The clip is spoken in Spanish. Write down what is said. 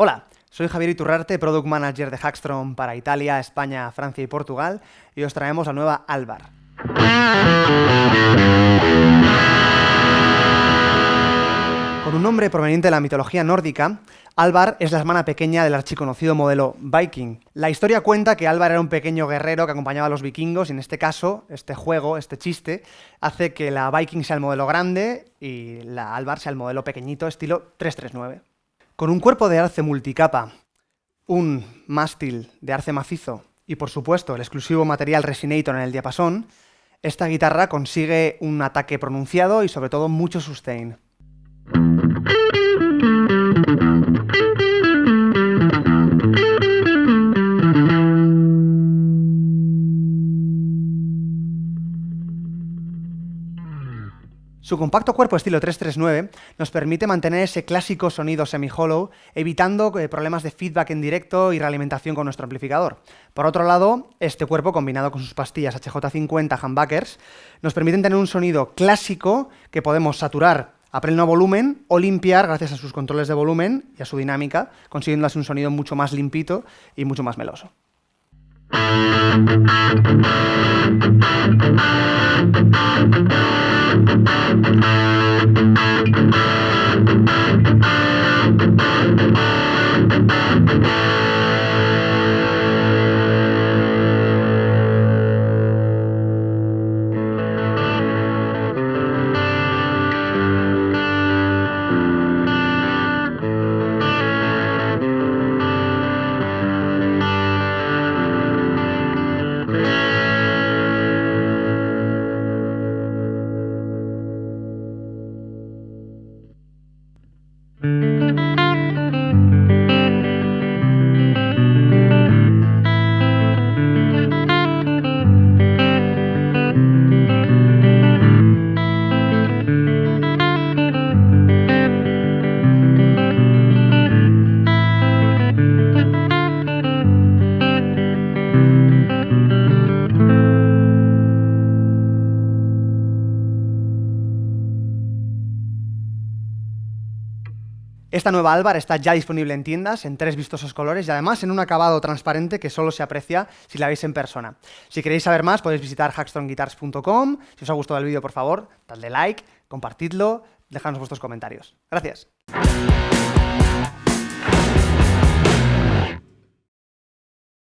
Hola, soy Javier Iturrarte, Product Manager de Hackstrom para Italia, España, Francia y Portugal, y os traemos la nueva Alvar. Con un nombre proveniente de la mitología nórdica, Alvar es la hermana pequeña del archiconocido modelo Viking. La historia cuenta que Alvar era un pequeño guerrero que acompañaba a los vikingos y en este caso, este juego, este chiste, hace que la Viking sea el modelo grande y la Alvar sea el modelo pequeñito estilo 339. Con un cuerpo de arce multicapa, un mástil de arce macizo y por supuesto el exclusivo material Resinator en el diapasón, esta guitarra consigue un ataque pronunciado y sobre todo mucho sustain. Su compacto cuerpo estilo 339 nos permite mantener ese clásico sonido semi-hollow, evitando eh, problemas de feedback en directo y realimentación con nuestro amplificador. Por otro lado, este cuerpo, combinado con sus pastillas HJ50 humbuckers, nos permiten tener un sonido clásico que podemos saturar a pleno volumen o limpiar gracias a sus controles de volumen y a su dinámica, consiguiendo así un sonido mucho más limpito y mucho más meloso. Esta nueva Alvar está ya disponible en tiendas en tres vistosos colores y además en un acabado transparente que solo se aprecia si la veis en persona. Si queréis saber más podéis visitar hackstronguitars.com. Si os ha gustado el vídeo, por favor, dadle like, compartidlo, dejadnos vuestros comentarios. Gracias.